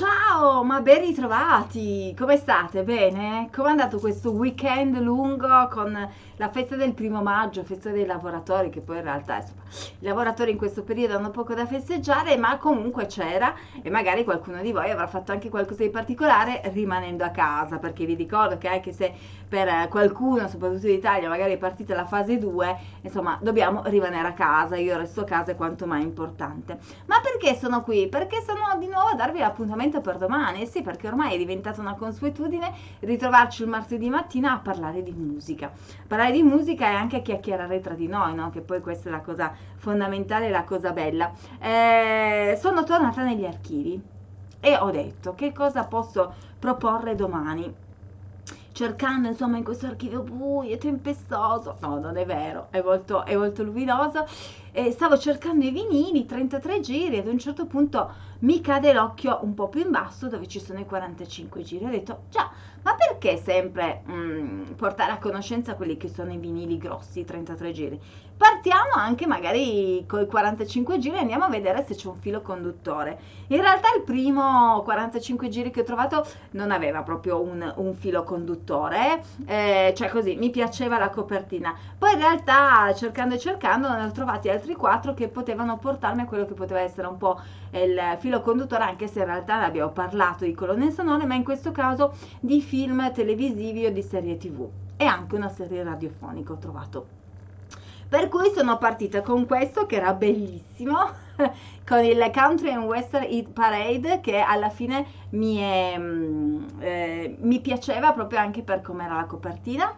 Ciao, ma ben ritrovati! Come state? Bene? Come è andato questo weekend lungo con la festa del primo maggio, festa dei lavoratori, che poi in realtà insomma, i lavoratori in questo periodo hanno poco da festeggiare, ma comunque c'era e magari qualcuno di voi avrà fatto anche qualcosa di particolare rimanendo a casa, perché vi ricordo che anche se per qualcuno, soprattutto in Italia, magari è partita la fase 2, insomma, dobbiamo rimanere a casa, io resto a casa è quanto mai importante. Ma perché sono qui? Perché sono di nuovo a darvi l'appuntamento appuntamento per domani, sì perché ormai è diventata una consuetudine ritrovarci il martedì mattina a parlare di musica. Parlare di musica e anche a chiacchierare tra di noi, no? che poi questa è la cosa fondamentale, la cosa bella. Eh, sono tornata negli archivi e ho detto che cosa posso proporre domani cercando insomma in questo archivio buio, tempestoso, no non è vero, è molto, è molto luminoso, e stavo cercando i vinili, 33 giri, ad un certo punto mi cade l'occhio un po' più in basso dove ci sono i 45 giri, ho detto già, ma perché sempre mh, mm, portare a conoscenza quelli che sono i vinili grossi, 33 giri? Partiamo anche magari con i 45 giri e andiamo a vedere se c'è un filo conduttore. In realtà il primo 45 giri che ho trovato non aveva proprio un, un filo conduttore, eh, cioè così, mi piaceva la copertina. Poi in realtà cercando e cercando ne ho trovati altri 4 che potevano portarmi a quello che poteva essere un po' il filo conduttore, anche se in realtà ne abbiamo parlato di colonne sonore, ma in questo caso di film televisivi o di serie tv e anche una serie radiofonica ho trovato per cui sono partita con questo che era bellissimo con il Country and Western Eat Parade che alla fine mi, è, mm, mi piaceva proprio anche per come era la copertina.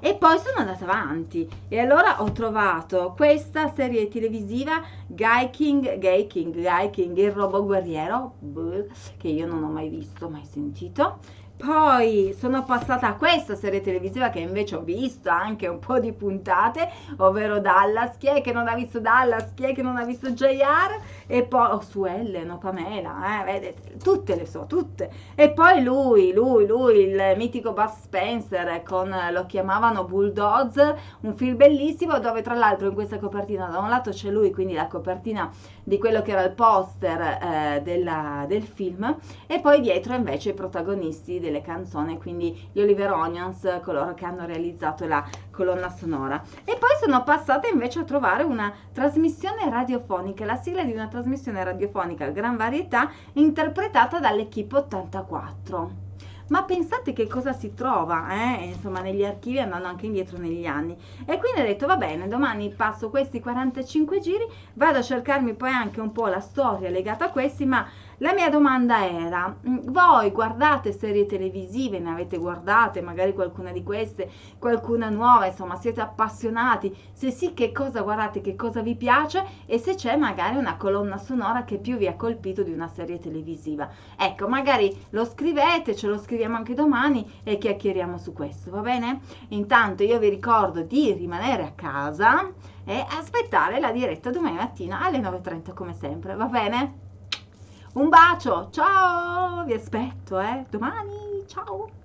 E poi sono andata avanti. E allora ho trovato questa serie televisiva Guy King, Gay King, Guy King, il robot guerriero che io non ho mai visto, mai sentito poi sono passata a questa serie televisiva che invece ho visto anche un po' di puntate, ovvero Dallas. Chi è che non ha visto Dallas? Chi è che non ha visto JR? E poi oh, su Ellen o Pamela, eh, vedete, tutte le so, tutte. E poi lui, lui, lui, il mitico Buzz Spencer con lo chiamavano Bulldogs, un film bellissimo dove tra l'altro in questa copertina da un lato c'è lui, quindi la copertina di quello che era il poster eh, della, del film, e poi dietro invece i protagonisti delle canzoni, quindi gli Oliver Onions, coloro che hanno realizzato la colonna sonora. E poi sono passata invece a trovare una trasmissione radiofonica, la sigla di una trasmissione radiofonica Gran Varietà interpretata dall'Equipe 84 ma pensate che cosa si trova eh? insomma negli archivi andando anche indietro negli anni e quindi ho detto va bene domani passo questi 45 giri vado a cercarmi poi anche un po' la storia legata a questi ma la mia domanda era, mm, voi guardate serie televisive, ne avete guardate, magari qualcuna di queste, qualcuna nuova, insomma siete appassionati, se sì che cosa guardate, che cosa vi piace e se c'è magari una colonna sonora che più vi ha colpito di una serie televisiva. Ecco, magari lo scrivete, ce lo scriviamo anche domani e chiacchieriamo su questo, va bene? Intanto io vi ricordo di rimanere a casa e aspettare la diretta domani mattina alle 9.30 come sempre, va bene? Un bacio, ciao, vi aspetto, eh, domani, ciao.